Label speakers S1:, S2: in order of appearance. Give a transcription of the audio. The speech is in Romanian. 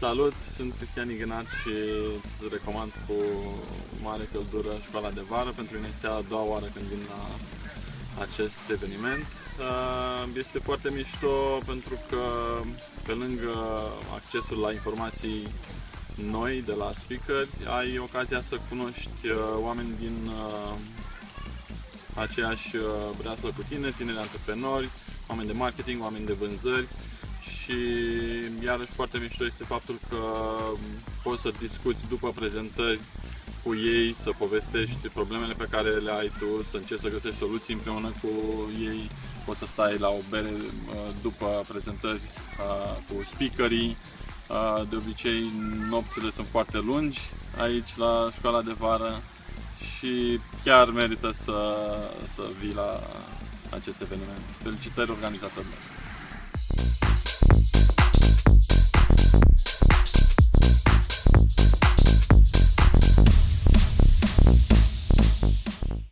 S1: Salut, sunt Cristian Ignat și îți recomand cu mare căldură școala de vară. Pentru mine este a doua oară când vin la acest eveniment. Uh, este foarte mișto pentru că pe lângă accesul la informații noi de la speaker, ai ocazia să cunoști uh, oameni din uh, aceeași breaslă cu tine, tineri antreprenori, oameni de marketing, oameni de vânzări și iarăși foarte mișto este faptul că poți să discuți după prezentări cu ei, să povestești problemele pe care le ai tu, să încerci să găsești soluții împreună cu ei, poți să stai la o bere uh, după prezentări uh, cu speakerii, uh, de obicei nopțile sunt foarte lungi aici la școala de vară și chiar merită să, să vii la acest eveniment. Felicitări organizatorilor!